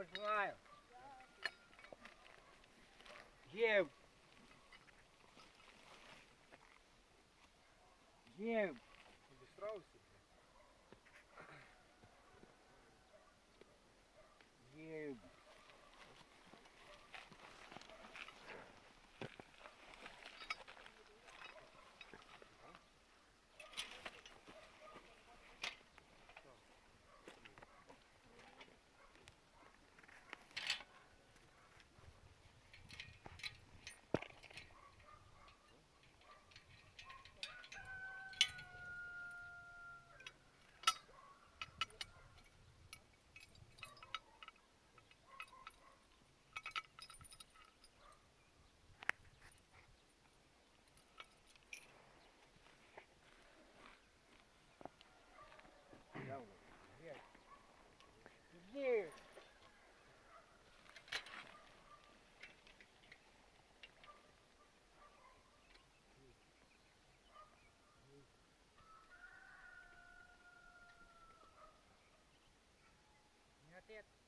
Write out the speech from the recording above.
Починаю. Є. Є. Обісрався? Є. Yes. Years. Not.